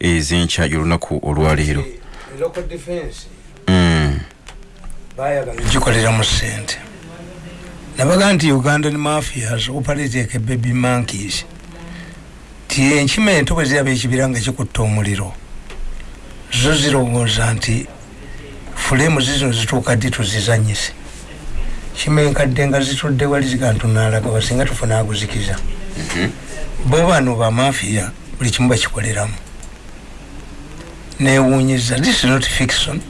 ezenkya yolunaku olwaleero gikolera mu sente nabaga nti ugandan mafias operatek baby monkeys. Ti enkima ento bwe ziraba ekibira nga kikutta omuliro zo zirowooza nti fulemu zizino zituuka ddi tuzizanyise? Kima enkadde nga zitudde wali ziga ntunalaga wasinga tufuna aguzikiza mhm. bo bano bamafiya buli kimu bakikoleramu. Newunyiza this is not fiction.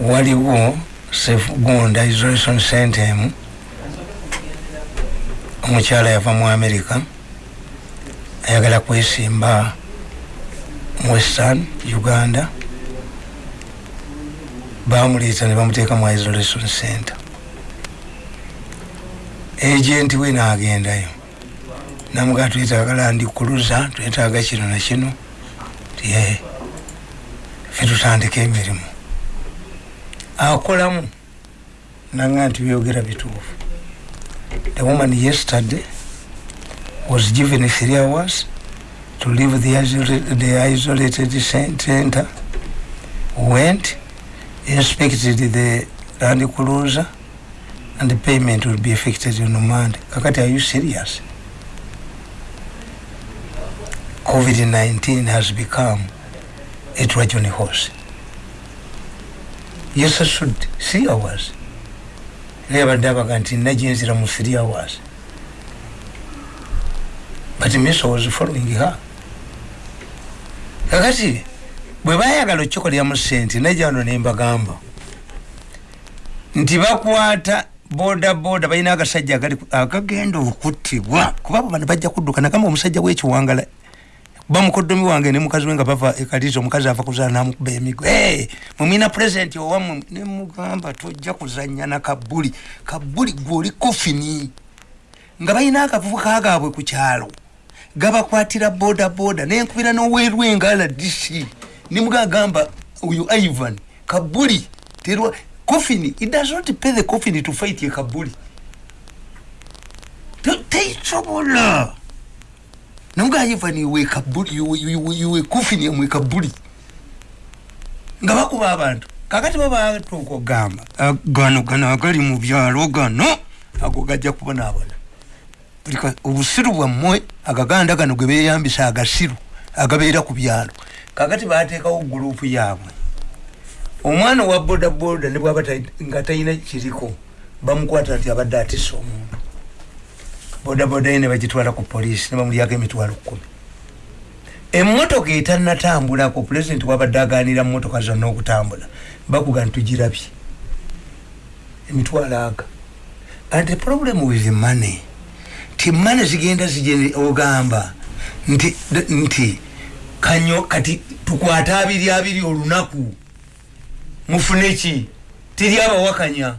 Waliwo sefugunda isolation centem omukyala yava mu america. Ayagala kwesimba western uganda. Bamuleeta ne bamuteeka mu isolation center. Agenti we naagendayo namugaa twetagala ndikuluza twetaaga kino nakino tiye fe tutandika emirimu. Akolamu nanga nti byogera bituufu. The woman yesterday was given three hours to leave the, the isolated center. Went inspected the land cruiser and the payment will be effected on monday kakati are you serious covid-19 has become a trojan horse. Yes I should three hours lebadde abaga nti nagyenzira mu three hours but miso was following her. Kakati bwe bayagala okkikoleramu sente najano nembagamba nti bakwata boda boda balina agasajja agagenda okuttibwa. Kuba abo bano bajja kudduka nagamba omusajja wekiwangala bamukodomi wange ne mukazi we nga bava ekalizo omukazi ava kuzaala namukuba emigo hey, mumina purezidenti owamwe nemugamba tojja kuzanya na kabuli. Kabuli gwoli kofini nga balina akavubuka gaabwe ku kyalo. Gabakwatira boda boda nenkubira nowerwenga rdc nemugagamba oyo ivan kabuli terwa kofini it does not pay the coffin to fight ye kabuli. Teisobola. te nongayivani iwe kabuli iwe kufini mwe kabuli. Nga bakuba abantu. Kakati babatuuka okugamba gano gano agali mu byalo gano. Ago gajja kubonaabona obusiru bwammwe agaganda gano ge beyambisa agasiru agabeera ku byalo. Kakati bateekawo gurupu yaabwe. Omwana owa bodaboda ne bwaba nga talina kiriko bamukwata nti abadde atisa omuntu bodaboda ye ne bagitwala ku poliisi ne bamulyako emitwalo kumi. Emmotoka etanatambulako pulezidenti wabadde aganira mumotoka zonna okutambula bakuga ntugirabye emitwalo aga. And the problem with money ti mane zigenda ogamba nti nti kanyo kati tukwate abiri abiri olunaku mufune ki? Tiri abawakanya.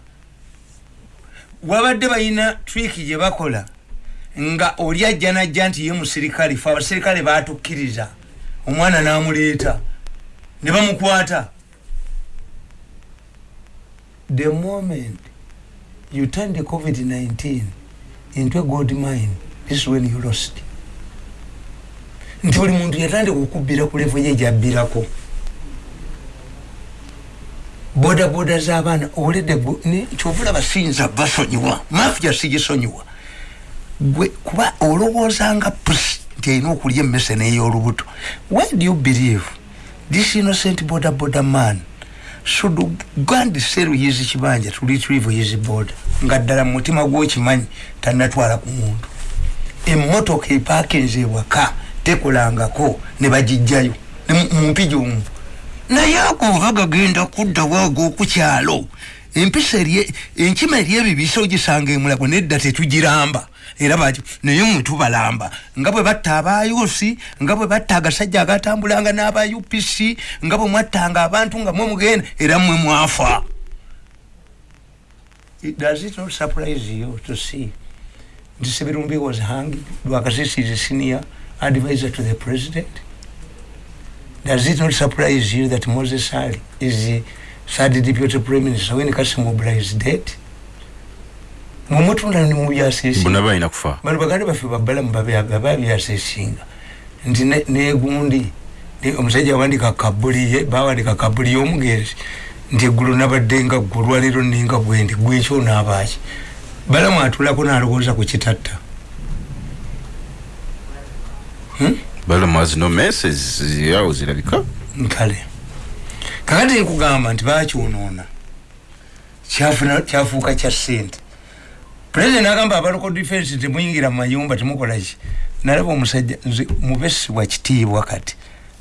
Wabadde balina twiki gye bakola nga oli ajja najja nti ye musirikale fe abasirikale batukkiriza. Omwana namuleeta. Ne bamukwata. The moment you turn the covid-19 into a gold mine this is when you lost. Nti buli muntu yatandika okubbira ku levo ye gyabbirako bodaboda z'abaana oledde kyovula basinza basonyiwa. Mafia sigisonyiwa gwe kuba olowoozanga pusi nti alina okulya emmese n'ey'olubuto why do you believe this innocent border border man should gand sell his kibanja to retrieve his border? Nga ddala mu mutima gw'okimanyi tanatwala ku muntu. Emmotoka epaakinze ewaka tekolangako ne bagijjayo mumpija omu. Naye ago oba gagenda kuddawo ag'okukyalo empisa enkima eri ebibisa ogisanga emulago nedda tetugiramba. Era baki naye mwe tubalamba nga bwe batta abayusi nga bwe batta agasajja agatambulanga n'aba upc nga bwe mwattanga abantu nga mwe mugenda era mwe mwafa. Does it not surprise you to see nti sebirumbi was hanged lwakasisi is a senior advisor to the president? Does it not surprise you that moses ali is the third deputy prime minister when kasimubra is dead mumutunda ni mubyasesi bonna balina kufa? Bano baganda baffe babalamu bababyasesinga nti ne- negundi ne- omusajja wandika kabuliye bawandika kabuliye omugenzi nti eggulu nabadde nga gwe olwaleero ninga gwendi gwekyo naabaki balamu atulako nalowooza ku kitatta. Hmm? balamu has no messes yawo zirabika? Kale kakati nkugamba nti bakyonoona kyafuuka kya sente pulezidenti agamba abaloko defense temuyingira mu mayumba temukolaki nalaba omusajja nze mubesi wa kitiibwa kati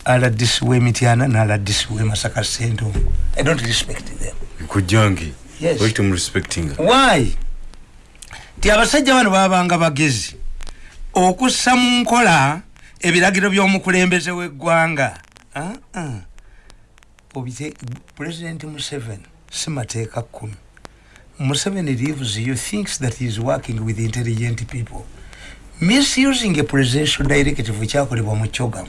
aladisi w'emityana n'aladisi w'emasaka sentongo i don't respect them. Kujjange Yes. why ti abasajja bano babanga bagezi okussa mu nkola ebiragiro by'omukulembeze w'eggwanga. Ah, ah. President museveni si mateeka kkumi museveni leaves you thinks that he is working with intelligent people. Misusing a presidential directive kyakolebwa mu kyogamu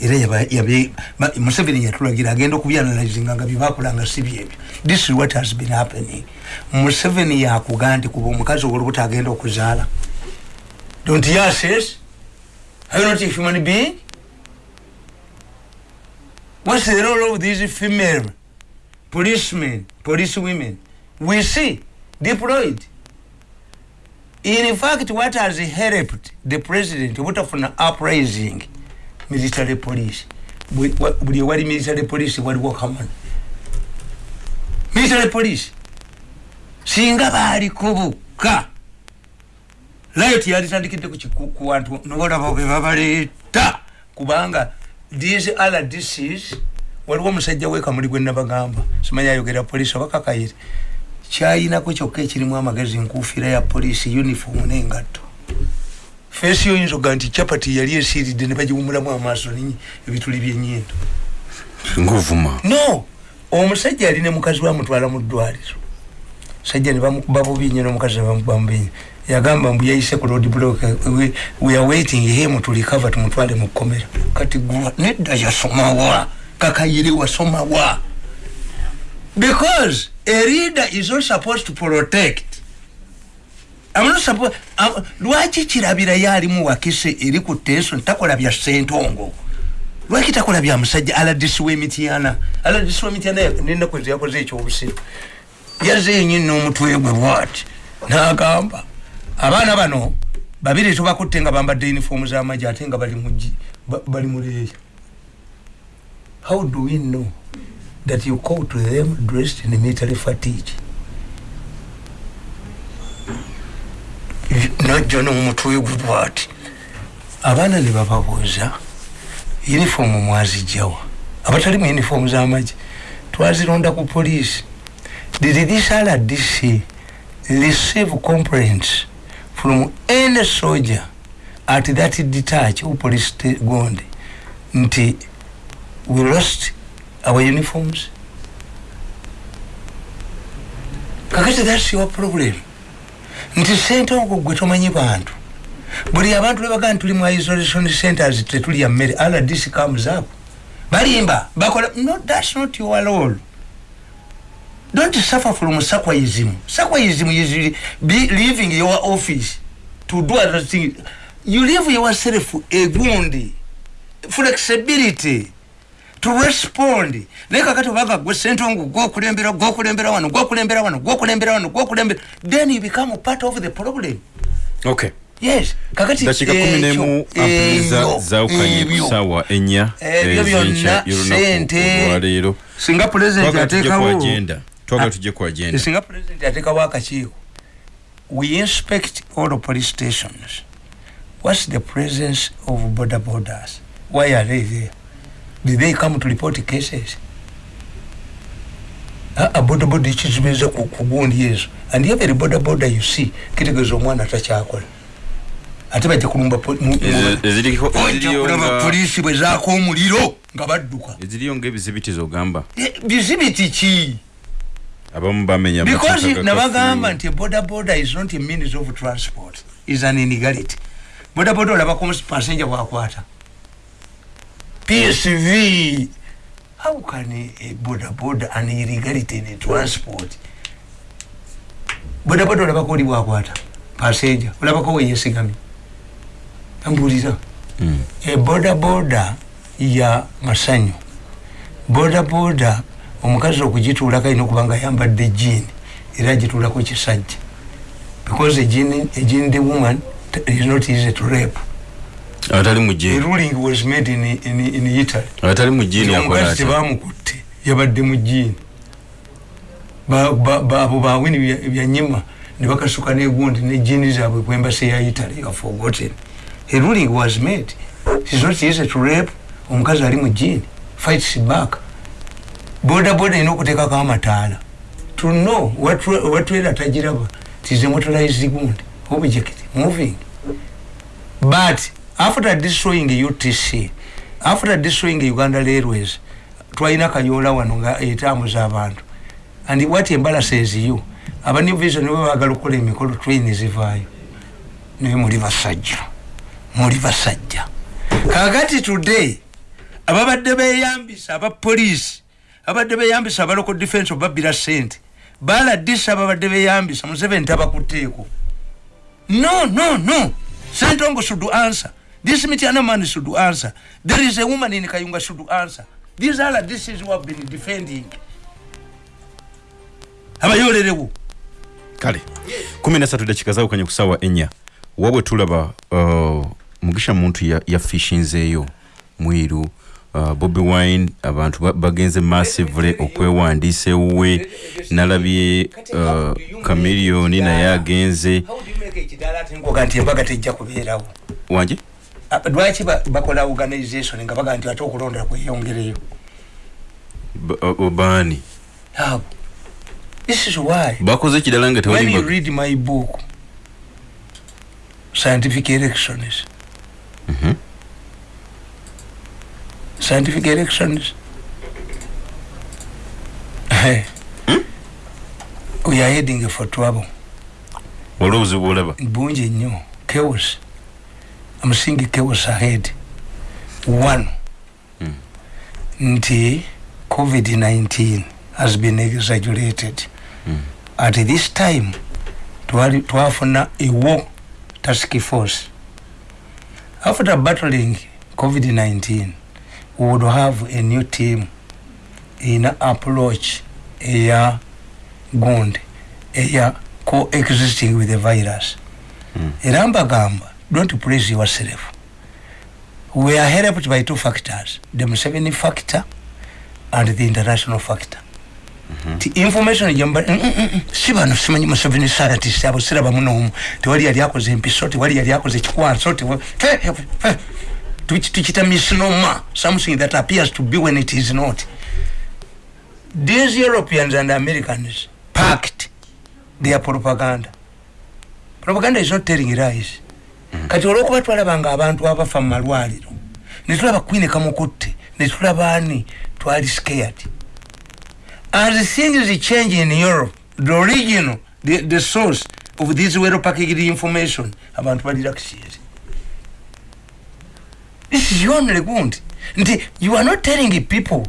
era museveni yatulagira agenda okubyanalizinga nga byebakolanga si byebyo this is what has been happening. Museveni yakuga nti kuba omukazi owolubuto agenda okuzaala don't you assess are not a human being what's the role of these female policemen police women? We see deployed. In fact what has helped the president obutafuna uprising military police? Buli- wa- buli ewali military police? Waliwo common military police. Singa baliko bukka riot yalitandikidde ku kiku- ku bantu nobalaba be babaleeta kubanga these rdcs waliwo omusajja wekamuli gwe nabagamba simanyi ayogera polisi oba kakayire kyayinako kyokka ekirimu amagezi nkufiira ya polisi uniform n'engatto. Feesi yoyinza oga nti capati yali esiiridde ne bagiwumulamu amaaso ebituli byenyindo ngaovuma no omusajja yali ne mukazi we amutwala mu ddwaliro. Sajja ne bamukuba bubi nnyo n'omukazi ne bamukuba mubi nnyo yagamba mbu yayise ku road block we, we are waiting him to recover tumutwale mu kkomera. Kati gwa nedda yasomawa kakayire wasomawa. Because a leader is not supposed to protect. I'm not supposed, um, lwaki kirabira yalimu wakise eri ku tension takola bya sentongo lwaki takola bya musajja? Aladisi w'emityana aladisi w'emityana ya- n'ennaku ezo yakoze ekyobusiru yazze yennyini n'omutwe gwe bwati. N'agamba abaana bano babiri tubakutte nga bambadde uniform z'amagye ate nga bali mu leeya. How do we know that you call to them dressed in military fatigue najjo n'omutwe gwe bwati. Abaana ne bababuuza yunifoomu mwazijjawa. Abatali mu yunifoomu z'amagye twazironda ku poliisi. Did this rdc receive complaints from any soldier at that detach or police gonde nti we lost our uniforms. Kakati thats your problem. Nti sentongo gwe tomanyi bantu. Buli abantu lebagaa nti tuli mu isolation centers tetulya mmere rdc comes up balimba bakola no thats not your role don't suffer from sakwaism. Sakwaism is be leaving your office to do other things. You leave yourself egundi flexibility to respond. Naye kakati obanga gwe sentongo gwokulembera gwokulembera wano gwokulembera wano gwokulembera wano gwokulembera then you become part of the problem. Okay. Yes. Kakati dakiika kumi nemu ekyo, ampuliriza ebyo, zaawukanye ku ebyo. ssaawa ennya Ebyo byonna sente. olwaleero. Singa pulezidenti tujje ku ateekawo agenda twagala Ah, tujje ku agenda singa pulezidenti ateekawo akakiiko we inspect all the police stations. What's the presence of border borders? Why are they there? Did they come to report cases? Aa boda boda ekizibiriza ku gundi ezo and every boda boda you see kitegeeza omwana takyakola ate bajja kulumba po- mu- mu- Ezi- eziriko ojja eziriyo kulaba nga- poliisi bwe zaaka omuliro nga badduka. Eziriyo ngaebizibitizo ogamba Eh, bizibiti ki abamu bamenya because nabagamba nti boda boda is not a means of transport is an inigality boda boda olabako passenger bwakwata. Psv how can a, a boda boda an illegality in transport? Boda boda olabako oli bwakwata passenger. Olabako weyesigamye ambulira Mm. eboda boda ya masanyu. Boda boda omukazi okugituulako alina okuba nga ayambadde jeani era agituulako kisajja. Because jean the woman is not easy to rape. Atali mu the ruling was made in, in, in italy. Atali mu jini akola omukazi tebamukutte yabadde mu jiini Ba- ba- ba- abo bawini bya- byanyima ne bakasuka negundi ne jiini zaabwe kwembasi ya italy are forgotten. A ruling was made. It's not easy to rape. Omukazi ali mu jiini fights back boda boda erina okuteekako amataala to know watwera tagiraba tize motorized gundi object moving. But after destroying utc after destroying uganda railways twalina kayola wano nga etambuza abantu and what embarasses you aba new vision bwe bagala okukola emikolo train zivaayo naye muli basajja muli basajja. Kakati today ababadde beyambisa abapoliisi abadde beyambisa abaloko defense obabbira sente baladisa ababadde beyambisa museveni tabakuteeko no no no. Sentongo should answer? This mitiana man should answer? There is a woman in kayunga should answer? These are this is have been defending. Abayolerewo. Kale kumi nasatu dakika zawukanye ku ssaawa ennya wabwe tulaba uh, mugisha muntu ya- yafishinzeeyo mwiru. uh, bobi wine abantu ba- bagenze massively okwewandiisa ewuwe. Nalabye uh, kamiliyoni naye agenze nti embaga tejja kubeerawo wanje? Ah, lwaki ba- bakola organization nga baga nti ate okulonda kweyongereyo? Ba- uh, baani? Abo this is why. Bakoze ekirala nga when tewali you mba- read my book scientific elections Mhm. Scientific elections. We are heading for trouble. Olwo obuzibu bwolaba bungi nnyo chaos. I'm seeing chaos ahead. One. Mm. nti covid-19 has been exaggerated. Mm. at this time twali- twafuna a war task force. After battling covid-19 we would have a new team in approach eya gundi eya coexisting with the virus. Mm. era mbagamba don't praise yourself. We are helped by two factors the Museveni factor and the international factor. Ti information jamba mm, mm, mm, si bano simanyi Museveni scientist abo siraba muno tewali yali akoze empiso tewali yali akoze kikwanso tukita misnomer something that appears to be when it is not. These europeans and americans packed their propaganda. Propaganda is not telling lies. Kati olwokuba twalabanga abantu abafa mu malwaliro netulaba queen kamukutte netulaba ani? Twali scared. As things change in europe the original the, the source of this well packaged information abantu balirakisyere this is only gundi nti you are not telling people.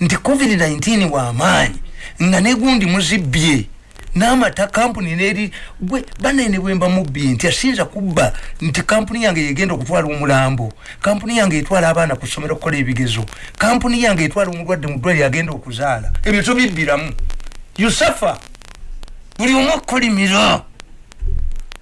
Nti covid-19 wamaanyi nga negundi muzibbye n'amata kampuni neri gwe banene bwemba mubbi nti asinza kubba. Nti kampuni yange yegenda okutwala omulambo. Kampuni yange etwala abaana ku ssomero okukola ebigezo. Kampuni yange etwala omulwadde mu ddwaliro agenda okuzaala. Ebyo tobibbiramu yusafa buli omu akulimira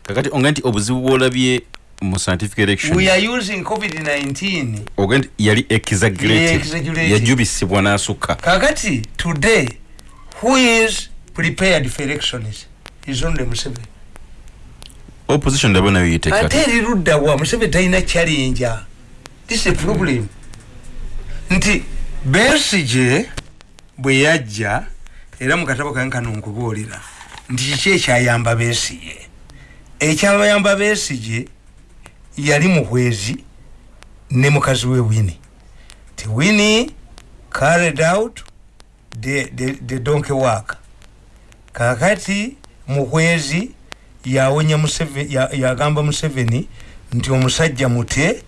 kakati onga nti obuzibu bwolabye mu scientific election we are using covid-19 oga nti yali exaggerated yajubisibwa n'asukka. Kakati today who is prepared for elections? Is only museveni. Opposition ndaba nayo yiteeka ate eri ludda wa? Museveni talina challenge this is a problem. Nti besige bwe yajja era mu katabo kange kano nkubuulira nti kiki ekyayamba besige ekyabayamba besige yali muhwezi ne mukazi we wini ti wini carried out the, the, the donkey work kakati muhwezi yawonya Museve- ya- yagamba museveni nti omusajja mute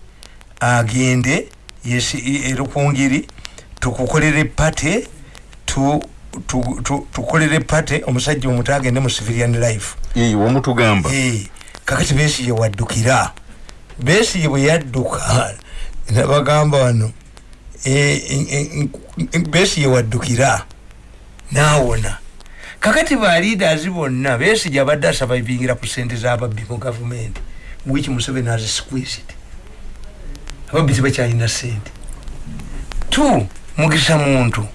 agende yesi- e rukungiri tukukolere pate tu- tu- tu- tukolere pate omusajja omute agende mu civilian life. Eh, kakati besije waddukira besije bwe yadduka nabagamba wano eh, besi yewaddukira. Naawona. Kakati ba leaders bonna besi gyabadde asavaivingira ku sente z'ababbi mu gavumenti which museveni has squeezed. Ababbi tebakyalina sente tu mugisa muntu.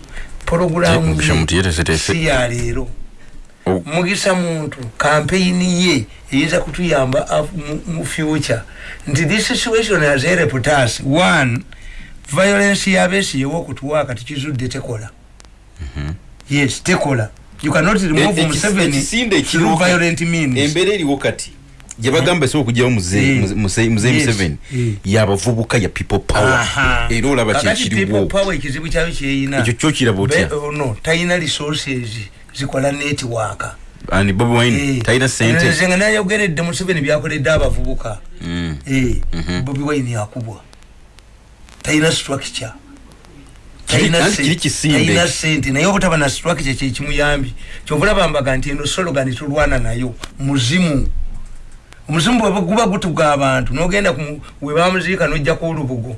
Pologulamu si ya leero. Mugisa muntu kampeyini ye eyinza kutuyamba mu- future. Nti this situation has helped us one violence yabesi yewokutuwa kati kizudde tekola. Yes tekola. You cannot remove E- ekis- museveni ekisinde through ekiriwo kati- violent means. Embeera eriwo kati gyebagamba esobola okugyawo Eh. muze Yes. museveni Eh. yabavubuka ya people power. Aha. era olaba Kakati people kyekiriwo power ekizibu kyayo kyeyina. Ekyo kyokiraba otya? Be- oh, no talina resources zikola network ani bobi wine talina sente nze nga nayogeredde museveni byakoledde abavubuka. Mm. Eh, Mhm. bobi wine yakubwa. Talina structure. Kiri- Talina anti se- kiri kisimbe. talina sente naye obutaba na structure kyekimuyambi kyovulabambaga nti eno sologani tulwana nayo. Muzimu. Omuzimu bwe guba gutuga abantu nogenda ku- webamuziika nojjaku olubugo.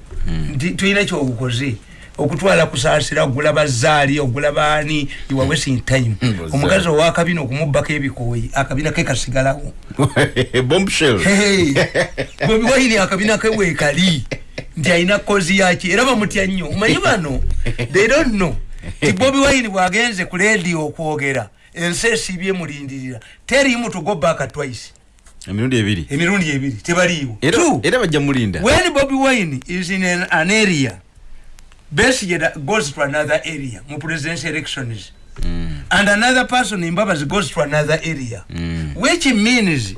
Nti tulina kyobukoze okutwala kusaasira ogula bazaali ogula baani iwa wasting time. Bazaali. omukazi owakabina okumubbako ebikooyi akabina ke kasigalawo. Bombshell Hey, bobi wine akabina ke bwekali nti alina kozi yaki era bamutya nnyo omanyi bano? They don't know. Ti bobi wine bwagenze ku ledio okwogera ensi esiibye mulindirira teriimu to go back twice. Emirundi ebiri. Emirundi ebiri tebaliiwo. Era bajja mulinda. When bobi wine is in an, an area Da- goes to another area. Mu presidential elections Mm. and another person in Babazi goes to another area. Mm. which means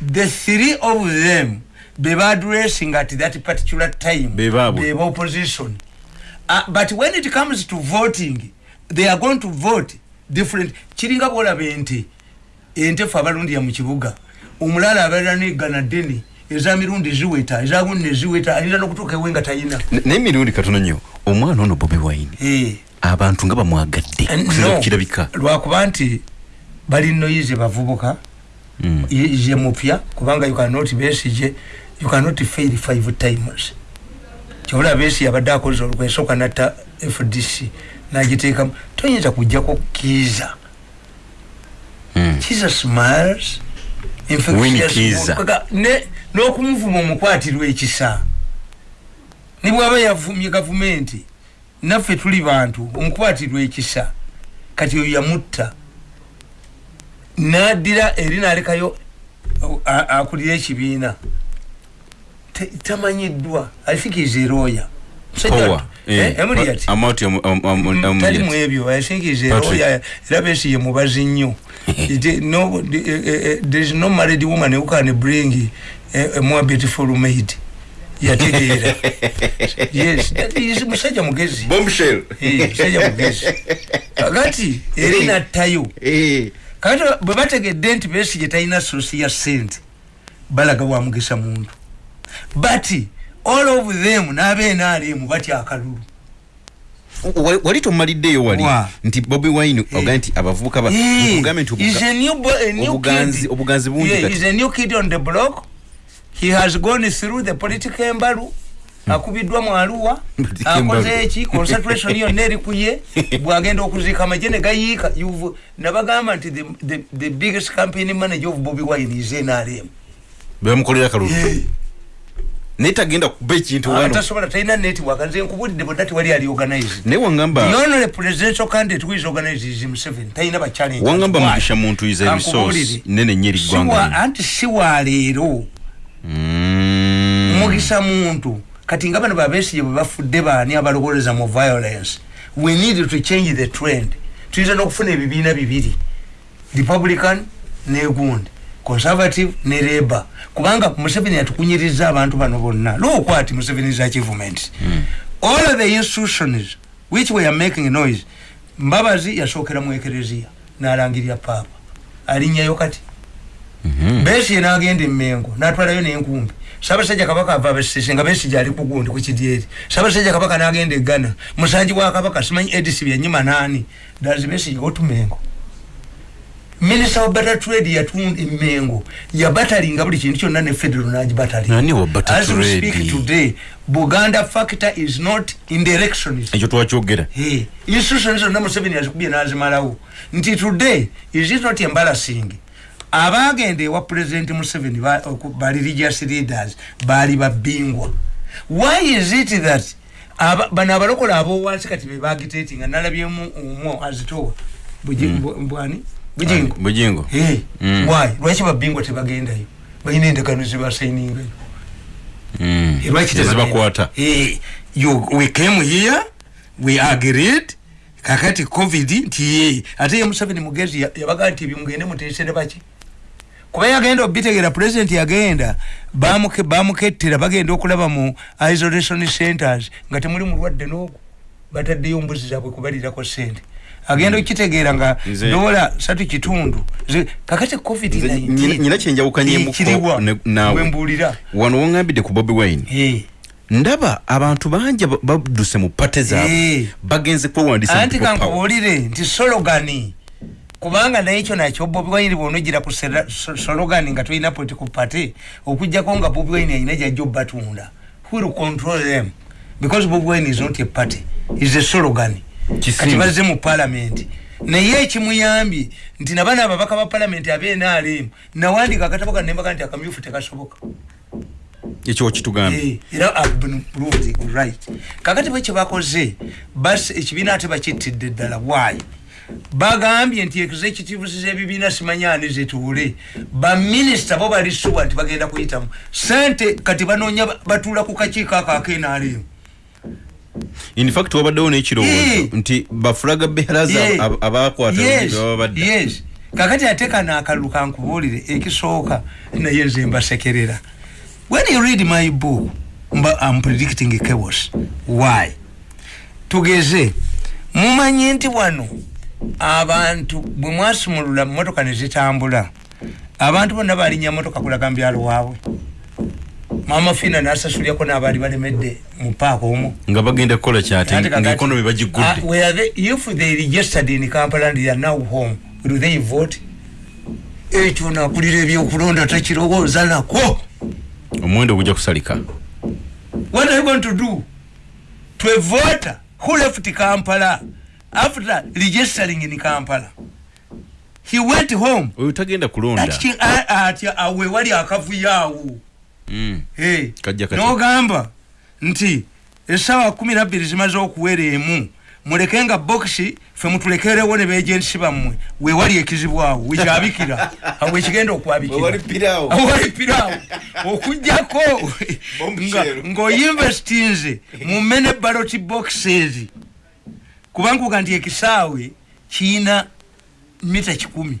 the three of them beba addressing at that particular time beba opposition. Uh, but when it comes to voting they are going to vote different. Kiringa bwolaba ente ente fe abalundira mu kibuga. Omulala abeera negana ddene eza mirundi ziweta ezagunne ziweta ayinza n'okutuuka ewe nga tayina. N- naye emirundi katono nnyo omwana ono bobi wine. Eh. abantu nga bamwagadde kusinza no. kukirabika lwakuba nti bali noyize bavubuka Mm. ye ye mupya kubanga you cannot besije you cannot fail five times. Kyobula besi yabadde akoze olwesooka natta fdc nagiteekamu toyinza kujjako kiiza Mm. kiza smiles n'okumuvuma omukwatirwa ekisa. Ne bwaba yavumye gavumenti naffe tuli bantu omukwatirwa ekisa. Kati oyo yamutta. Naddira eri nalekayo a- akulira ekibiina. Tamanyiddwa. I think is a Eh, tali Emuriat. mu ebyo i think is a Patrick. lawyer era besi ye mubazi nnyo. Eh, eh, there is no married woman who can bring a, a more beautiful maid. Yategeera yes musajja mugezi. Bombshell. Eh, musajja mugezi. Kakati eri nattayo. Eh. kakati bwe bategedde nti besigye talina sosi ya sente balaga bwamugesa muntu but all of them n'abenaalemu batya akalulu. Wa- wali tomaliddeyo wali? Wa. nti bobi wine nti abavubuka ba- Eh, nti he's obuga- a new bo- a new obuganzi- bungi he has gone through the political embalu. Akubiddwa mu aluwa akoze eki concentration yonna eri ku ye. Bwagenda okuziika amagye ne gayiika. Nabagamba nti the- biggest campaign manager of bobi wine is nrm bebamukolera akalulu naye tagenda kuba ekintu wano. Atasobola talina network nze nkubulidde bonna tewali ali organized. Naye the wangamba only presidential candidate who is organized is museveni talina bachallenge wangamba mugisha muntu is a resource. Nene nnyo eri Siwa- ggwanga anti si waleero Mm. mugisa muntu. Kati nga bano babesije bwe bafudde baani abalowoleza mu violence? We need to change the trend. Tuyinza n'okufuna ebibiina bibiri. Republican negundi conservative ne labour. Kubanga museveni atukunyiriza abantu bano bonna. Lwokwati museveni's achievements all of the institutions which were making noise mbabazi yasookera mu ekereziya n'alangirira paapa alinnyayo kati. Mhm. besi nagenda emengo natwalayo nenkumbi. Sabasajja kabaka ava abasese nga besi gyali kugundi kukidyeri sabasajja kabaka nagenda egana musanji wa kabaka simanyi edisi byanyima nani? Dazi besi otumengo minisita wa butter trade yatunda emengo yabatalinga buli kintu kyonna ne federal Nani wa nagibatalinga butter as we trade? speak today buganda factor is not in the elections ekyo twakyogera. Hey, institutions zonna museveni azikubye nazimalawo. Nti today is it not embarrassing? Abagenda ewa president museveni ba- oku- bali religious leaders baali babingwa why is it that aba- bano abalokola abowansi kati bebagitatinga nalabyemu omwo azitowa? Buji- bu- bwani bujingo bujingo Hey, Mm. why? Lwaki babingwa tebagendayo balina endagano zibasainingayo Mm. Eh, lwaki ezibakwata Eh, you- we came here we agreed kakati covid nti ye ate ye museveni mugezi ya- yabaga nti bimugende mutesere baki? Kuba yagenda obitegeera president yagenda bamuke- bamukettera bagenda okulaba mu isolation centers nga temuli mulwadde n'ogwo. Bataddeyo mbuzi zaabwe kubalirako sente agenda okitegeera nga Nze- dola satu kitundu kakati covid nyina- nyina kyenjawukanyemuko kiriwa ne- naawe. wembuulira wano woŋambidde ku bobi wine Eh. ndaba abantu bangi ba- badduse mu pate zaabwe Eh. bagenze kwewandisa mu anti people power. kankubuulire nti sologani kubanga naye ekyo nakyo bobi wine bwonogira ku sera- so- sologani nga tolina political party okugjako nga bobi wine alina gyajja obbatunda who will control them because bobi wine is not a party is a slogan Kisimba. Kati bazze mu parliament naye ekimuyambye nti nabana ababaka ba parliament abenrm nawandika akatabo kanembaga nti akamyufu tekasoboka ekyo kitugambye Eh, era proved right. Kakati bwe kyebakoze bas ekibiina ate bakittidde ddala why? Bagambye nti executives z'ebibiina simanyani zituule baminisita bo bali suwa nti bagenda kuyitamu. Sente kati banoonya ba- batuula ku kakiiko ako akenaalemu in fact wabaddewo n'ekirowoozo Eh. nti bafulaga beheraza Yeah. ab- abakwata Yes, kakati ate kano akalulu kankubuulire ekisooka naye nze mbasekerera. When you read my book mba am predicting chaos. Why? Tugeze mumanyi nti wano abantu bwe mwasumulula motoka ne zitambula abantu bonna balinnya motoka kulaga mubyalo waabwe mama fina nasasulyako n'abaali balemedde mu paaka omwo nga bagenda kukola kyate Ate kakati- ngaekonomi Ah, bagigudde were they- if they registered in Kampala and they are now home, will they vote? ekyo nakulira ebyokulonda takirowooza nako omuwendo gujja kusalika. What are you going to do? To a voter who left kampala after registering in kampala. He went home. Oyo tagenda kulonda. Ati- a- atya awe Mm. N'ogamba nti essaawa kumi nabbiri zimaze okuwera emu muleke nga bokisi fe mutulekerewo ne bejensi bammwe. Weewali ekizibu awo wekyabikira. Awo ekigenda okwabikira. Piraawo. Okugjako ng'oinvestinze mu mene baloti boxes. Kubankuga nti ekisaawe kiina mita kikumi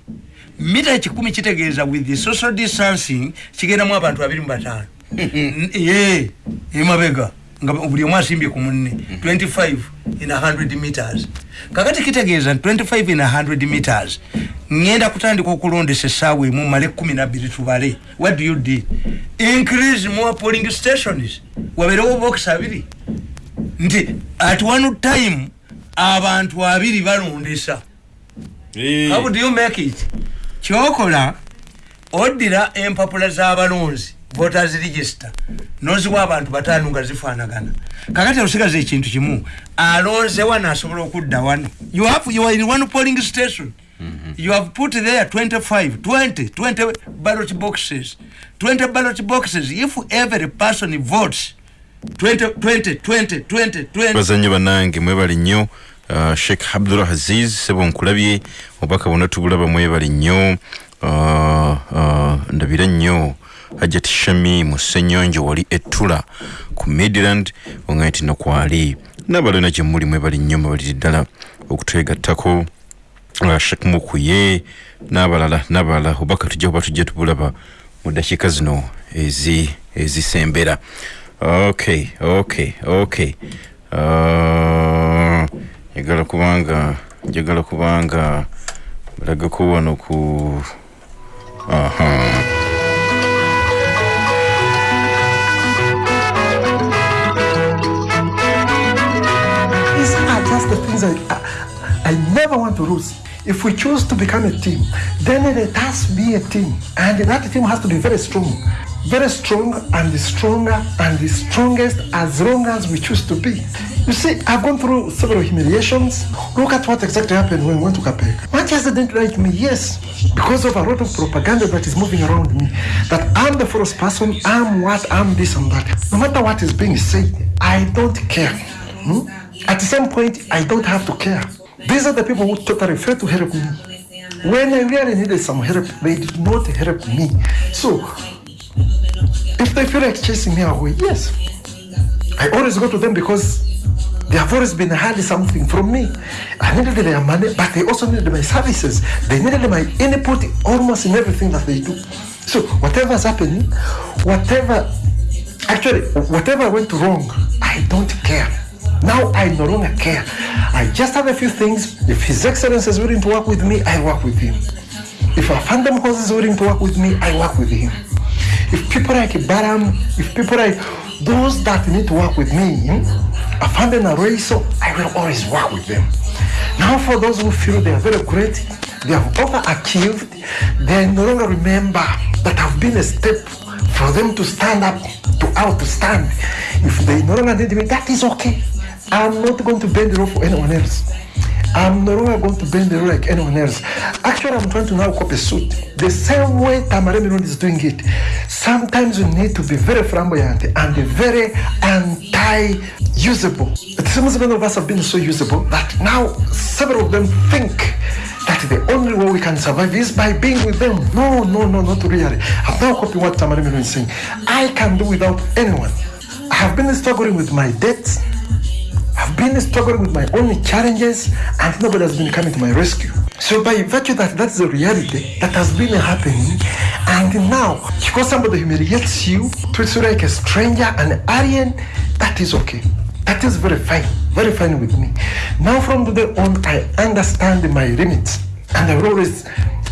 mita kikumi kitegeeza with the social distancing kigendamu abantu abiri mu bataano. Ye emabega nga buli omu asimbye ku munne. 25 in 100 meters. Kakati kitegeeza nti 25 in 100 meters. Ngenda kutandika okulondesa essaawa emu male 12 tubale. What do you do? Increase more polling stations. Wabeerewo box abiri. Nti at one time abantu abiri balondesa how do you make it? Kyokola oddira empapula z'abalonzi voters register. Noziwa abantu bataano nga zifaanagana. Kakati osigaza ekintu kimu alonze wano asobola okudda wano. You have you are in one polling station. You have put there 25 20 20 ballot boxes. 20 ballot boxes. If every person votes 20 20 20 20 20 bazanyi bannange mwebali nnyo uh, sheikh abdul aziz sebo nkulabye obubaka bwonna tubulaba mwebali nnyo. Uh, uh, ndabira nnyo. Hajat shami mu ssenyonjo wali ettula ku midland oŋaye nti nokwali n'abalona gye muli mwebali nnyo mwebaliri ddala okutwegattako uh, sheikh mukuye n'abalala n'abalala. Obubaka tujja kuba tujja tubulaba mu dakiika zino ezi ezisembera. Okay okay okay. Uh, njagala kubanga njagala kubanga balagako wano ku aha I never want to lose. If we choose to become a team, then it has to be a team. And that team has to be very strong. Very strong and the stronger and the strongest as long as we choose to be. You see, I've gone through several humiliations. Look at what exactly happened when we went to Kapeka. Manchester didn't like me, yes, because of a lot of propaganda that is moving around me. That I'm the first person, I'm what, I'm this and that. No matter what is being said, I don't care. Hmm? At some point, I don't have to care. These are the people who totally failed to help me. When I really needed some help, they did not help me. So, if they feel like chasing me away, yes. I always go to them because they have always been hiding something from me. I needed their money, but they also needed my services. They needed my input almost in everything that they do. So whatever is happening, whatever, actually, whatever went wrong, I don't care. Now I no longer care. I just have a few things. If His Excellency is willing to work with me, I work with him. If a Phantom Horse is willing to work with me, I work with him. If people like Baram, if people like those that need to work with me, hmm, a Phantom Araiso, I will always work with them. Now for those who feel they are very great, they have overachieved, they no longer remember that I've been a step for them to stand up, to outstand. If they no longer need me, that is okay. I'm not going to bend the rope for anyone else. I'm no longer going to bend the rope like anyone else. Actually, I'm trying to now copy suit. The same way Tamare Miron is doing it. Sometimes you need to be very flamboyant and very anti-usable. It seems many of us have been so usable that now several of them think that the only way we can survive is by being with them. No, no, no, not really. I'm now copying what Tamare Miron is saying. I can do without anyone. I have been struggling with my debts. I've been struggling with my own challenges and nobody has been coming to my rescue. So by virtue that that's the reality that has been happening and now because somebody humiliates you, treats you like a stranger, an alien, that is okay. That is very fine, very fine with me. Now from today on, I understand my limits and I always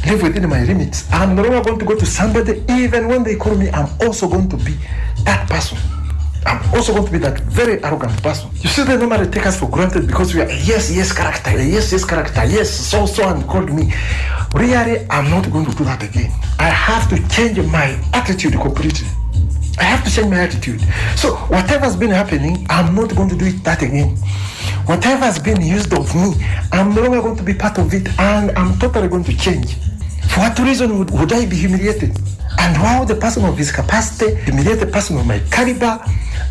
live within my limits. I'm no longer going to go to somebody, even when they call me, I'm also going to be that person. I'm also going to be that very arrogant person. You see, they normally take us for granted because we are a yes, yes character, a yes, yes character, yes, so, so, and called me. Really, I'm not going to do that again. I have to change my attitude completely. I have to change my attitude. So, whatever's been happening, I'm not going to do it that again. Whatever has been used of me, I'm no longer going to be part of it, and I'm totally going to change. For what reason would, would I be humiliated? And why would the person of his capacity humiliate the person of my caliber?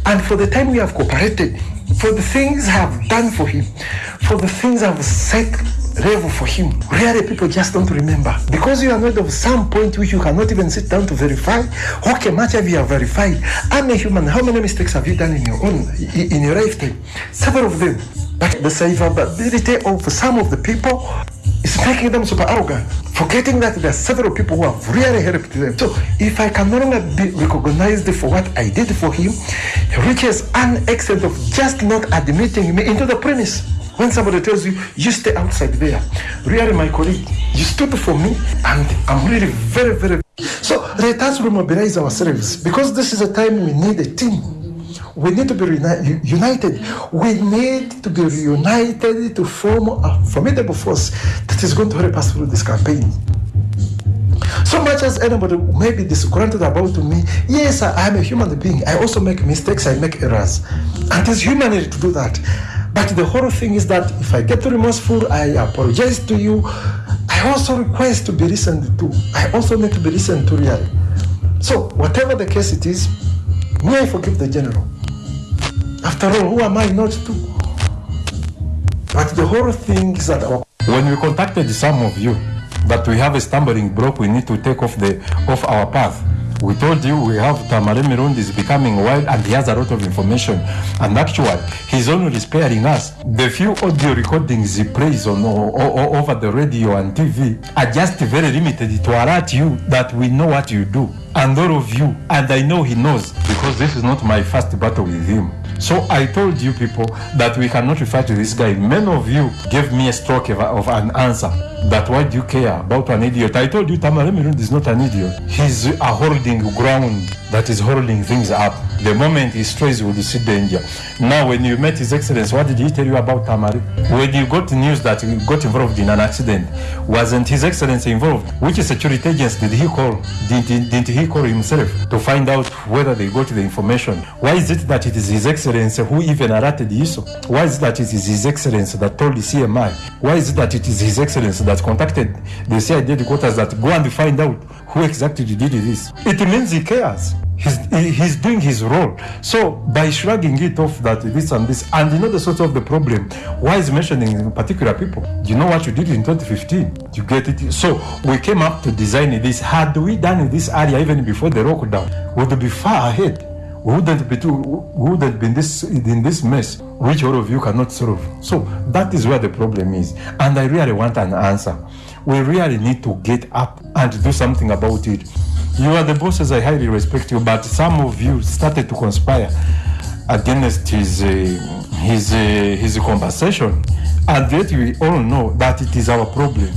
And for the time we have cooperated, for the things I have done for him, for the things I've set level for him, really people just don't remember. Because you are not of some point which you cannot even sit down to verify. Okay, much have you verified? I'm a human. How many mistakes have you done in your own in your lifetime? Several of them. But the survivability of some of the people is making them super arrogant, forgetting that there are several people who have really helped them. So if I can no longer be recognized for what I did for him, he reaches an extent of just not admitting me into the premise. When somebody tells you, you stay outside there, really, my colleague, you stood for me, and I'm really very, very. So let us remobilize ourselves because this is a time we need a team. We need to be united. We need to be reunited to form a formidable force that is going to help us through this campaign. So much as anybody may be disgruntled about me, yes, I am a human being. I also make mistakes, I make errors. And it's humanity to do that. But the whole thing is that if I get remorseful, I apologize to you. I also request to be listened to. I also need to be listened to really. So, whatever the case it is, may I forgive the general. After all, who am I not to? But the whole thing is that our When we contacted some of you that we have a stumbling block, we need to take off the off our path. We told you we have Tamare Mirundi is becoming wild and he has a lot of information. And actually, he's only sparing us. The few audio recordings he plays on o- o- over the radio and TV are just very limited to alert you that we know what you do. And all of you, and I know he knows because this is not my first battle with him. So I told you people that we cannot refer to this guy. Many of you gave me a stroke of, of an answer. That why do you care about an idiot? I told you Tamara Mirundi is not an idiot. He's a holding ground that is holding things up. The moment he strays, you will see danger. Now, when you met His Excellency, what did he tell you about Tamari? When you got news that he got involved in an accident, wasn't His Excellency involved? Which security agents did he call? Did, did, he call himself to find out whether they got the information? Why is it that it is His Excellency who even alerted ISO? Why is it that it is His Excellency that told the CMI? Why is it that it is His Excellency that contacted the CID headquarters that go and find out who exactly did this? It means he cares. He's, he- he's doing his role. So by shrugging it off that this and this, and you know the source of the problem, why is mentioning particular people? You know what you did in 2015? You get it? So we came up to design this. Had we done this earlier, even before the lockdown, we would be far ahead. We wouldn't be too, we wouldn't be in this in this mess, which all of you cannot solve. So that is where the problem is, and I really want an answer. We really need to get up and do something about it. You are the bosses, I highly respect you, but some of you started to conspire against his uh, his uh, his conversation, and yet we all know that it is our problem,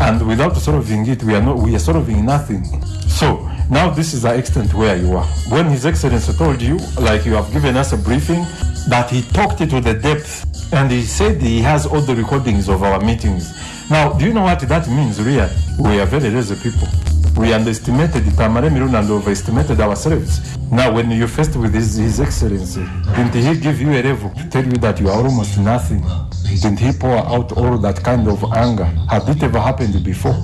and without solving it, we are not we are solving nothing. So now this is the extent where you are. When His Excellency told you, like you have given us a briefing, that he talked to the depth, and he said he has all the recordings of our meetings. Now, do you know what that means, really? We are very lazy people. We underestimated Tamare Mirun and overestimated ourselves. Now, when you're faced with his, his Excellency, didn't he give you a level to tell you that you are almost nothing? Didn't he pour out all that kind of anger? Had it ever happened before?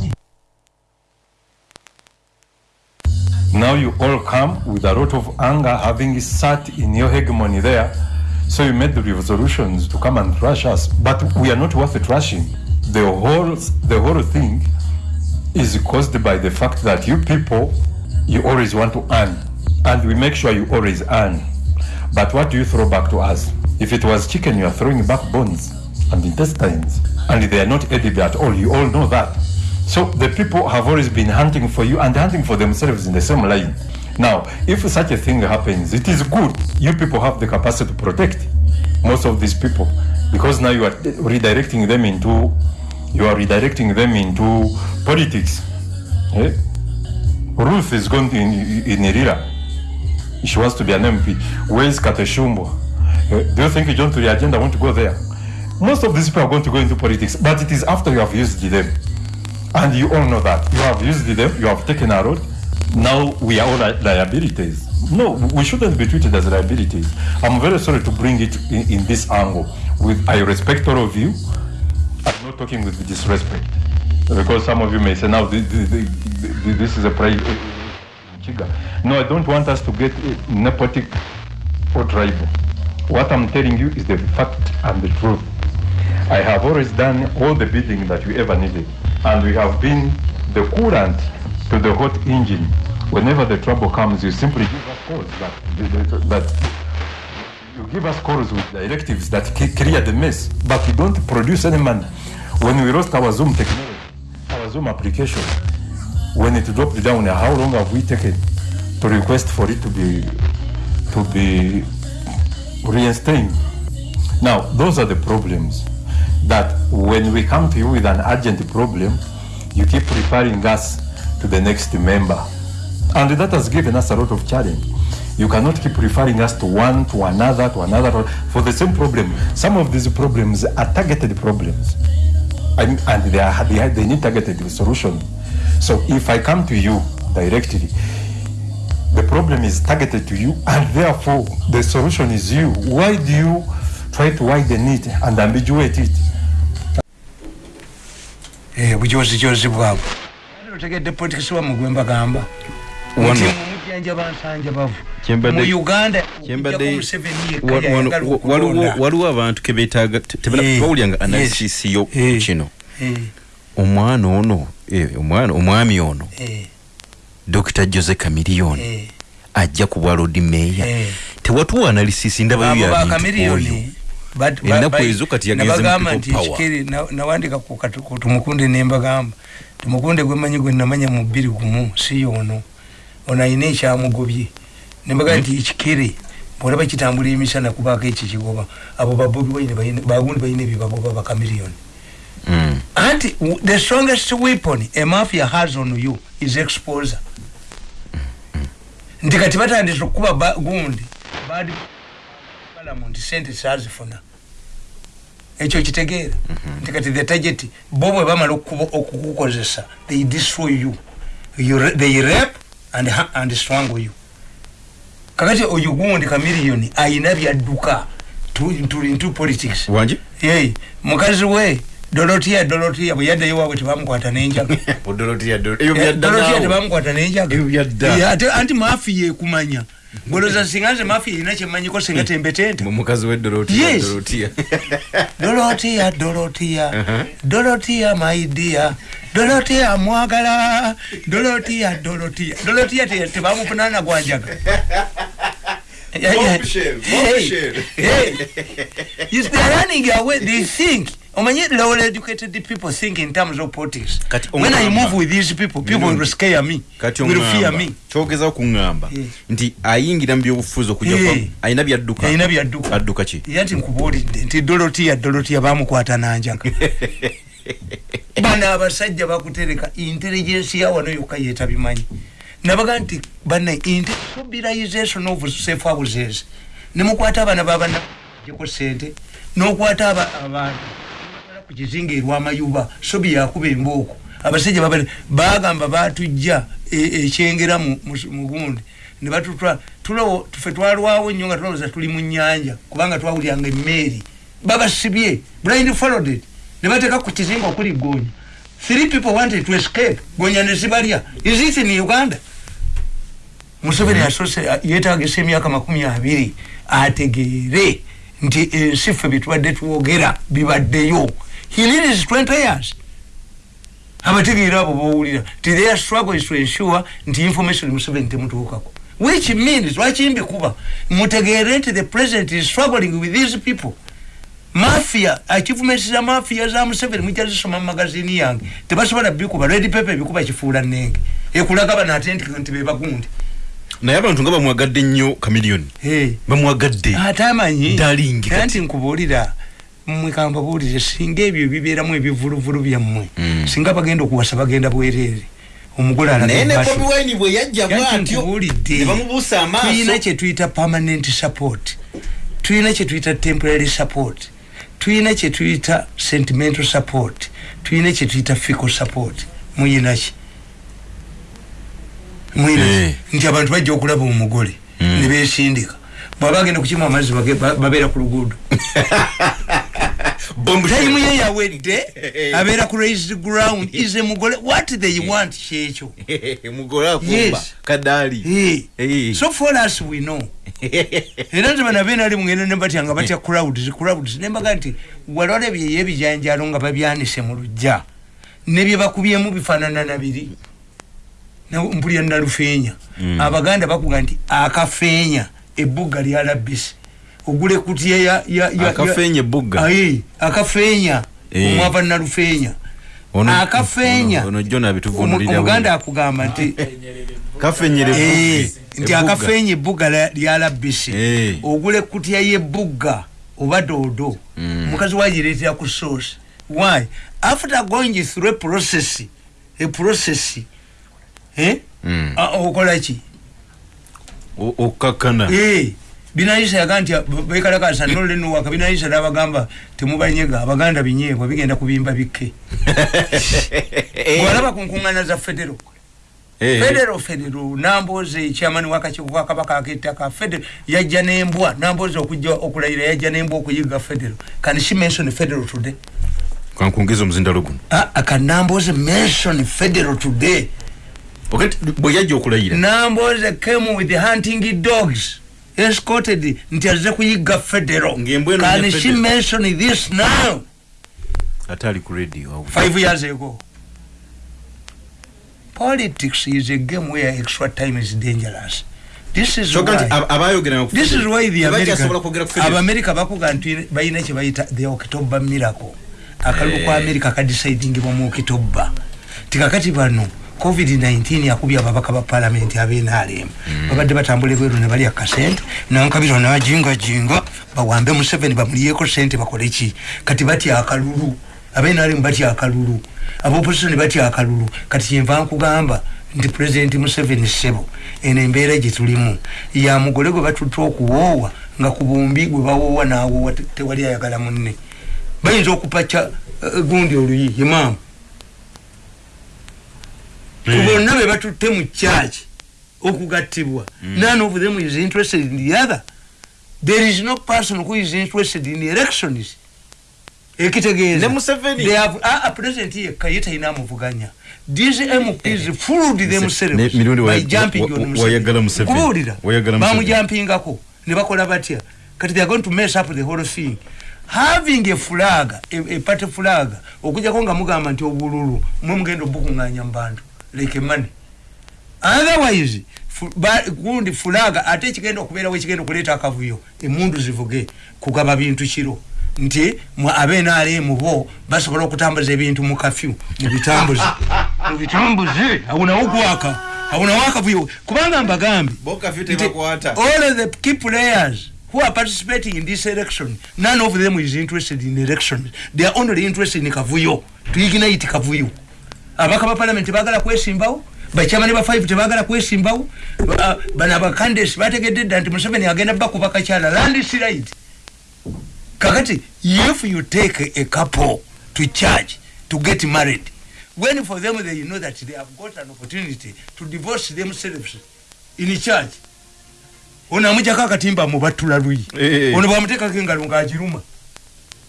Now you all come with a lot of anger, having sat in your hegemony there. So you made the resolutions to come and trash us, but we are not worth trashing. The whole, the whole thing is caused by the fact that you people, you always want to earn, and we make sure you always earn. But what do you throw back to us? If it was chicken, you are throwing back bones and intestines, and they are not edible at all. You all know that. So the people have always been hunting for you and hunting for themselves in the same line. Now, if such a thing happens, it is good. You people have the capacity to protect most of these people because now you are redirecting them into you are redirecting them into politics. Eh? Ruth is going in, in Irira. She wants to be an MP. Where is Kateshumbo? Eh, Do you think John to the agenda want to go there? Most of these people are going to go into politics, but it is after you have used them. And you all know that. You have used them, you have taken a road. Now we are all li- liabilities. No, we shouldn't be treated as liabilities. I'm very sorry to bring it in, in this angle. With I respect all of you. I'm not talking with disrespect. Because some of you may say, now this, this, this is a private. No, I don't want us to get uh, nepotic or tribal. What I'm telling you is the fact and the truth. I have always done all the bidding that you ever needed, and we have been the coolant to the hot engine. Whenever the trouble comes, you simply give us calls that, you give us calls with directives that clear the mess, but you don't produce any money. When we lost our Zoom technology, our Zoom application, when it dropped down, how long have we taken to request for it to be to be reinstated? Now, those are the problems that when we come to you with an urgent problem, you keep referring us to the next member. And that has given us a lot of challenge. You cannot keep referring us to one, to another, to another, for the same problem. Some of these problems are targeted problems. And, and they, are, they, are, they need targeted solution. So if I come to you directly, the problem is targeted to you, and therefore the solution is you. Why do you try to widen it and ambiguate it? Eh, bujozijozi bwabwe otegedde politikisi wa mugwe mbagamba. Waliwo abantu kebetaaga te- tebala- Eh, analysis yo Eh. kino. Omwana ono omwana omwami ono dr jose kamiliyoni ajja ku bwa lodi meeya tewatuwa analysis ndabayo abo ya Ennaku ezo kati yagenze mu nabagamba people nti na- nawandika tumukunde nembagamba tumukunde gwemanyi gwe namanya mu bbiri gumu si yono. Ono ayina ekyamugobye. Nembaga nti ekikere bwolaba kitambula emisana kubaako ekyo kigoba abo bagundi balina ebyebagoba bakamiriyoni. Mm. anti the strongest weapon a mafia has on you is exposure. Nti kati batandise okukuba ba- gundi badi parliament sente sazifuna ekyo kitegeera. Nti kati the target bo bwe bamala okukukozesa they destroy you, you they rape and, and strangle you. Kakati oyo gundi kamiliyoni ayina byadduka tu- tuli into politics. Wangi Yei, mukazi we dorotia dorotia bwe yaddayo waabwe tebamukwata n'enjaga. Eh, tebamukwata n'enjaga. Anti maafiya ekumanya goloza singa nze maafiya erina kyemmanyiko singa tembetente mukazi Yes. wedorotia dorotia dorotia dorotia maidia dorotia mwagala dorotia dorotia dorotia te- tebamufunana gwanjaga Bombshell, bombshell. Yes, they are running away. They think. Omanye lower educated people think in terms of politics. Kati when I move with these people, people Mirundi. will scare me. kati will fear me. kyogezaho kuŋŋamba Yeah. nti ayingira mu byobufuzi okujja Yeah. kwa ayina byadduka Ayina byadduka. adduka ki Yanti nkubuulidde nti Dorotia Dorotia bamukwata nanjaga. bano abasajja bakutereka intelligence ya wano yokka yeetabimanyi nabaga nti bana mobilization of safe houses nemukwata abaana babanajeko sente nokwata aba- abantu batwala ku kizinga erwamayuba so byakuba embooko. Abasajja baba bagamba batujja e- ekyengera mu- mu- gundi. Ne batutwala tulowo tufe twalwawo nnyo nga tulowooza tuli mu nyanja kubanga twawulyanga emmeeri. Babasibye blind followed ne bateeka ku kizinga okuli gonya three people wanted to escape. Gonya ne zibalya. Is it in uganda? Museveni asose yetagisa emyaka makumi abiri ategeere nti ensi ffe byetubadde twogera bibaddeyo he needs 20 years abategeera abo bowulira ti their struggle is to ensure nti information museveni temutuukako which means lwaki mbikuba mutegeere nti the president is struggling with these people. Mafia achievements za mafia za museveni mwijja zisoma mu magazini yange. Tebasobola bikuba red paper ebikuba kifuula nenge ekulaga bano ate nti bebagundi naye abantu nga bamwagadde nnyo kamiliyoni Hey. bamwagadde ate amanyi Darling, era kati. nti nkubuulira mmwe kambabuulire singa ebyo bibeeramu ebivuluvulu byammwe Mm. singa bagenda okuwasa bagenda bwereere omugole tulina kyetuyita permanent support. Tulina kyetuyita temporary support. Tulina kyetuyita sentimental support. Tulina kyetuyita fical support. Muyinaki muyinaki Eh. nti abantu bajja okulaba omugole Mm. ne besindika bwaba agenda kukima amazzi babeera ku luguudo tayimu ye yawedde abeera ku raised ground ize mugole what they want kyekyo Yes. kadaali Eh. Eh. so for us we know era nti bana beena ali mugendo ne batya nga batya crowds crowds nembaga nti wali olabye ebijanjalo nga babyanise mu lujja nebye bakubyemu bifaanana na biri Na- mpulira nalufeenya Mm. abaganda bakuga nti akafeenya ebbuga lya ogule kutya ya- ya- ya- Akafeenya ebugga? Aye, akafeenya Eh. omwava nalufeenya Ono- akafeenya ono- ono John Omu- abituvunulira omuganda akugamba nti kafenyere Eh, nti akafeenya ebbuga la- lya labisi Eh. ogula ekutya y'ebbuga oba doodo. Mm. omukazi wagireetera ku source. Why? After going through a process a process eh? Mm. Okola ki? Okkakkana Eh, binayisa yaga nti bekalakasa nolenuwaka binayisa nabagamba temubanyega abaganda binyeebwa bigenda kubimba bikke. Bwalaba ku nkuŋŋaana za federo. Eh. federo federo namboze chairman wakakiiko ka kabaka ak'ettaka federo yajja n'embwa. Namboze okujja okulayira yajja n'embwa okuyiga federo. Can she mention federal today. Kankungeza omuzindalo guno. Ah, ah, can namboze mention federal today. Bwe yajja okulayira namboze came with the hunting dogs escorted nti aze kuyiga eno can she mention this now? Ate ali ku radio five years ago. Politics is a game where extra time is dangerous. This is nti why this is why the federal. abamerika bakuga nti balina kye bayita the october miracle. Akalulu kwa Eh. amerika kadisaidingibwa mu october tikakati bano covid-19 yakubye ababaka ba palamenti abenalem babadde batambula ebweru ne balya kasente nankabiro nabajingajinga bawambe museveni bamuliyeko sente bakole ki? Kati batya akalulu abenalem batya akalulu abopositioni batya akalulu. Kati kyenva nkugamba nti pulezidenti museveni sebo eno embeera gye tulimu. Ya mugole gwe batutte okuwoowa nga ku bumbi gwe bawoowa n'awoowa te- tewali ayagala munne. Bayinza okupaca eh, gundi oluyi imaamu ku bonna be batutte mu kyaki okugattibwa. None of them is interested in the other. There is no person who is interested in elections ekitegeeza. Ne Museveni. They have- ah, yekka ye talina amuvuganya. These mps fooled Ne- themselves mirundi by jumping on Museveni. bamujampingako ne bakola batya? Kati they are going to mess up the whole thing. Having a flag a, a party flag okujjako nga mugamba nti obululu mwe mugenda obukuŋŋanya mu bantu like money. Otherwise gundi fulaga ate ekigenda okubeerawo ekigenda okuleeta akavuyo emundu zivuge kugaba bintu kiro. Nti mwe abenrm bo basobola okutambuza ebintu mu kafyu mu bitambuzi. Mu bitambuzi? Awo nawo gwaka awo nawo akavuyo kubanga mbagambye all the key players who are participating in this election none of them is interested in elections. They are only interested in kavuyo. Tuignite kavuyo abaka ba parliament bagala kwesimbawo bachamani ba 5 tebagala kwesimbawo Ba- bano abacandidates bategedde dda nti museveni agenda bakuba kakyala land slide kakati if you take a, couple to church to get married when for them they know that they have got an opportunity to divorce themselves in church ono amujjako akatimba mubatula luyi Eh. ono bwamuteekako engalo ngaagiruma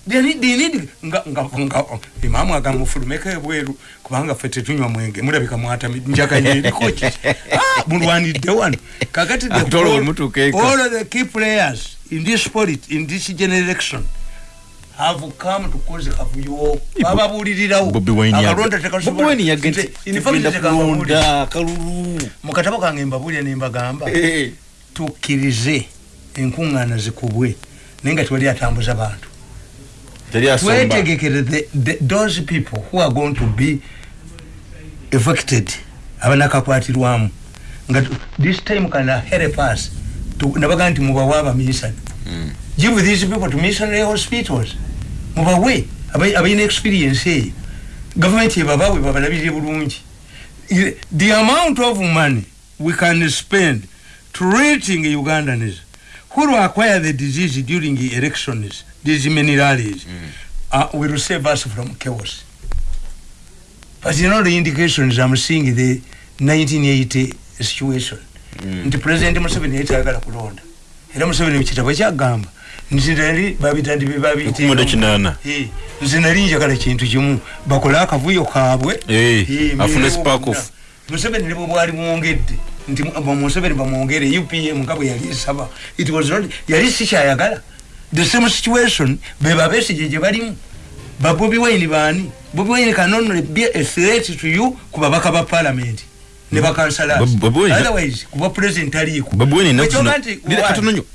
They need- nga- nga- nga- imaamu agamufulumeko ebweru kubanga ffe tetunywa mwenge. Mulabika mwatami njaganye eriko ki? Ah, mulwanidde wano. Kakati the Ate olwo whole- bwe mutuuka eka. all of the key players in this polit in this generation have come to cause kavuyo. Bababuulirirawo. Bobi Wine yaga- akalonda tekasobola- Bobi Wine yagenda- Nze, in fact, tekababuulira. kulonda kalulu mu katabo kange mbabuulira nembagamba Eh. tukkirize enkuŋŋaana zikubwe naye nga tewali atambuza bantu the- those people who are going to be affected abanakakwatirwamu nga this time kana help us nabaga nti mubawe abamisani give these people to missionary hospitals. Mubawe aba- abalina experience eyo gavumenti ebabawe babalabirire bulungi. The amount of money we can spend treating ugandans who will acquire the disease during elections these many rallies uh, will save us from chaos. But you know the indications i'm seeing the 1980 situation. Nti president museveni yetayagala kulonda. Era museveni mukitabo kyagamba nti nali babita nti Ekumunda kinaana. Eh, nze nali njagala kintu kimu. Bakole akavuyo kaabwe. Eh, Eh, afune off. museveni ne bwe bwali mwongedde nti mu- museveni bamwongere upm nga bwe yali esaba. It was not yali sikyayagala the same situation be babesige gye balimu. Babobi wine baani? Bobi wine can only be a threat to you ku babaka ba parliament. Ne bakansalas Bob- Bobi Wine- otherwise kuba president aliiko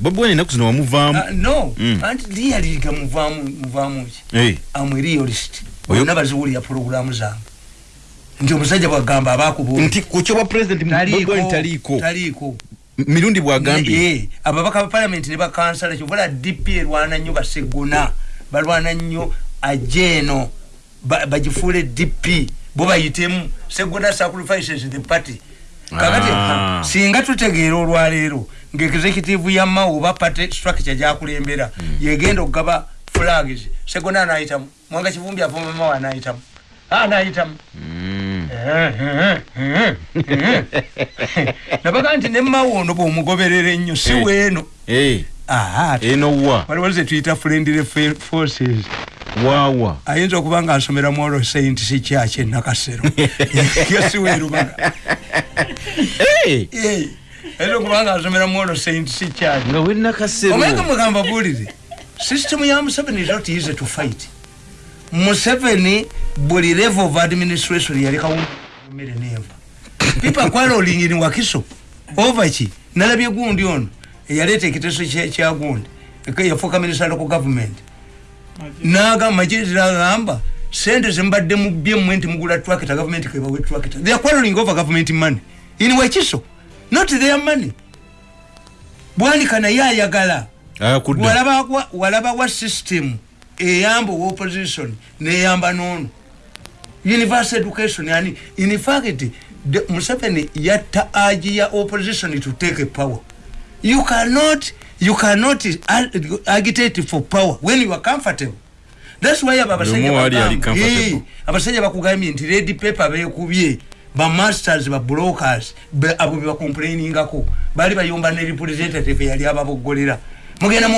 babweni enaku zino wamuvaamu no Mm. anti liyaliga muvaamu ki? Eh, amwe realist. Bonna baziwulira puroguramu zange. Nti omusajja bwagamba abakubuuli nti kukyoba president taliiko mirundi bwagambye. Eh, ababaka ba parliament ne bakansala kyovala dp erwana nnyo baseguna balwana nnyo ajeeno ba- bagifuule dp bo bayitemu seguna sacrifices the party. Kakati Ah. singa tutegeera olwaleero ngaexecutive ya mao oba party structure gyakulembera yegenda okugaba flags. Segona anayitamu mwanga kivumbi avuma mao anayitamu anayitamu Mm. nabaga nti nemawo ono bwomugoberera ennyo si Eh. weeno. Eh, Aha, eno wa? Waliwo ze tuyita friendly forces. Waawa ayinza okuba nga asomera mwolo saint si kyaki enakasero yasiwerubaga Eh, ayinza okuba nga asomera mwolo saint si kyaki nga wenakasero omanye mugamba bulire system ya museveni is not easy to fight museveni buli level of administration yalekawumere nenva people quarreling in wakiso? Over ki? Nalabye gundi ono. Eyaleeta ekiteeso kya- kya gundi. Eka- yafuuka minisita local government. Nagamba majirira agamba sente zembadde mubbye mmwe nti mugula tractor government kebawe tractor they are quarreling over government money. In wakiso? Not their money. Bwanika naye ayagala. Walaba wa system eyamba owa opposition neyamba nono. Universal education yani in fact museveni yatta agi ya opposition to take power. You cannot you cannot ag- agitate for power when you are comfortable. Thats why abo abasajja bakugambye nti red paper bekubye bamasters babrokers abo bebakomplainingako bali bayomba ne representative yali ababoggolera mugenda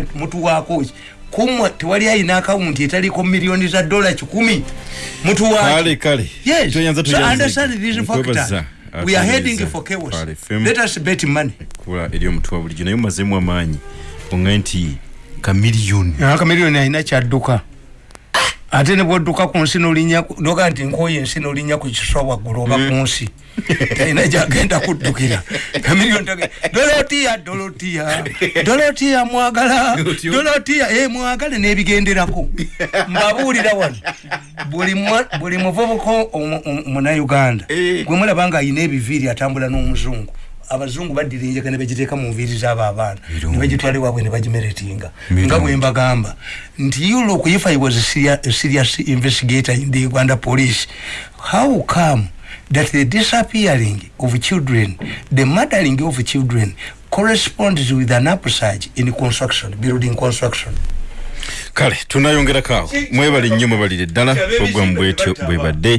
nti mutuwaako kumwe tewali ayina akawunti etaliko miliyoni za dola kikumi kale kale Yes. So understand these factors. We are heading for chaos. Let us bet money. kula eri omutwe wa bulijjo naye mumazemu amaanyi onga nti kamiliyoni akamiliyoni alina kyadduka ate ne bwodduka ku nsi nolinya noga nti nkoyo ensi nolinya ku kiswa waggulu oba ku nsi talina gyagenda kuddukira dolotiya dolotiya dolotiya mwagala dolotiya e mwagale n'ebigenderako mbabuulira wano buli muvubuka omu- omu- munauganda Eh. gwe mulaba nga ayina ebiviiri atambula n'omuzungu abazungu baddira enjega ne bagiteeka mu nviiri z'abo abaana. Ne bagitwala ewaabwe ne bagimeretinga. Nga bwe mbagamba nti you look if i was a serious investigator in the uganda police how come that the disappearing of children the murdering of children corresponds with an upsurge in construction building construction? Kale tunayongerako awo mwebale nnyo mwebalire ddala. Program bwetyo bye bwe badde